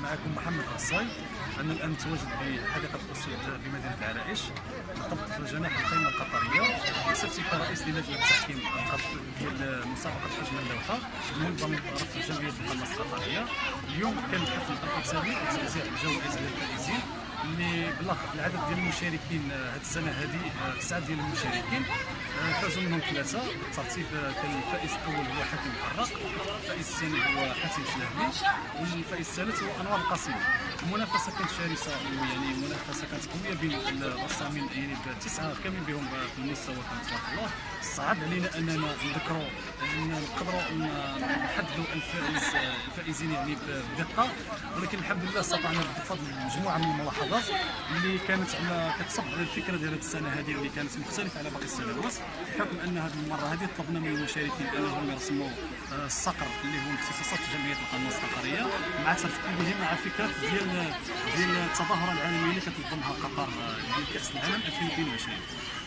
معكم محمد غصاي أنا الان متواجد بحديقة الأسود بمدينه العرائش. بالضبط في جناح القمه القطرية. بصفتي كرئيس للجنه التحكيم ديال مسابقة حجم اللوحة. منظمه رفع جمعيه القناص القطريه اليوم كان الحفل الختامي وتوزيع الجوائز للفائزين. اللي بلاغ العدد ديال المشاركين هذه السنة هذه تسعة ديال المشاركين. فازوا منهم ثلاثة. بالترتيب كان الفائز الأول هو حاتم الحراق الفائز الثاني هو حاتم شلهبي والفائز الثالث هو أنوار القاسمي. المنافسة كانت شرسة يعني منافسه كانت قوية بين الرسامين يعني بتسعة كامل بهم في المستوى كان تبارك الله صعب علينا أننا نذكروا أننا نقدروا نحددوا الفائز الفائزين يعني بدقة ولكن الحمد لله استطعنا بفضل مجموعة من الملاحظات. اللي كانت على كتصب على الفكرة ديال هذه السنة هذه اللي كانت مختلفة على باقي السنوات بحكم أن هذه المرة هذه طلبنا من المشاركين أنهم يرسموا الصقر اللي هو اختصاصات جمعية القناص القطريه مع ترتيبه مع فكرة ديال ديال التظاهرة العالمية اللي كتنظمها قطر ديال كاس العالم 2022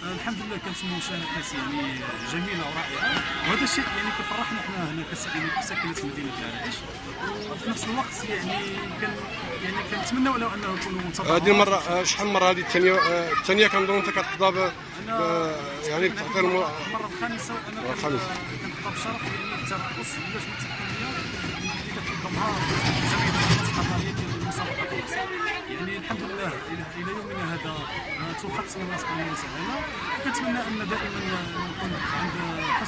الحمد لله كانت مشاركات يعني جميلة ورائعة. وهذا الشيء يعني كفرحنا إحنا هنا كساكنة مدينة العرائش. وفي نفس الوقت يعني كان يعني كنتمنوا لو أنه يكونوا هذه المرة شحال من مرة؟ هذه الثانية الثانية كنظن انت كتحظى يعني بتعطي المره الخامسة وأنا الخامسة. كنحظى بشرف يعني الترقص اللجنه التحكيميه اللي كتنظمها جمعيه القطريه ديال المسابقات يعني الحمد لله إلى يومنا هذا توفقت من الله سبحانه وتعالى وكنتمنى أن دائما نكون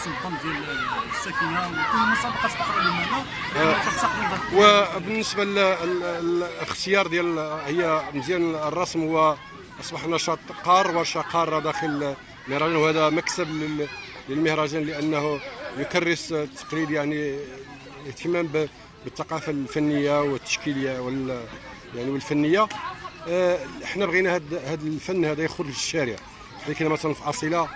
الظن ديال الساكنة وكل معنا وبالنسبة للاختيار ديال هي مزيان الرسم هو أصبح نشاط قار وشقار داخل المهرجان وهذا مكسب للمهرجان لأنه يكرس التقليد يعني الاهتمام بالثقافة الفنية والتشكيلية وال يعني والفنية. إحنا بغينا هذا الفن هذا يخرج للشارع. لكن مثلا في أصيلة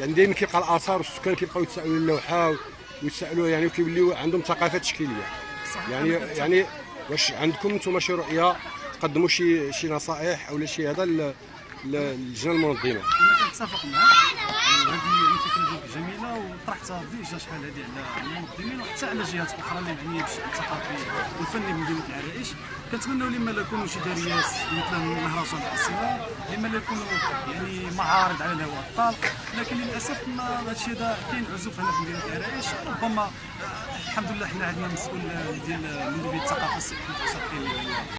يعني دائما كيبقى الآثار والسكان كيبقاو يتسائلوا اللوحه ويتسائلوا يعني وكيوليو عندهم ثقافة تشكيلية. يعني يعني واش عندكم أنتم شي رؤية تقدموا شي شي نصائح أو شي هذا للجنه المنظمة. أنا كنتفق معك وهذه فكره ديالك جميلة وطرحتها déjà شحال هذه على المنظمين وحتى على جهات أخرى اللي معنيه بالشان الثقافي والفني بمدينه العرائش. كنتمنوا لما لا يكونوا شي داريات مثل مهرجان الاسئله لما لا يكونوا يعني معارض على الهواء الطلق لكن للأسف ما هذا الشيء هذا كاين عزوف هنا في مدينه العرائش. ربما الحمد لله حنا عندنا مسؤول ديال مديرية الثقافة الشرقيه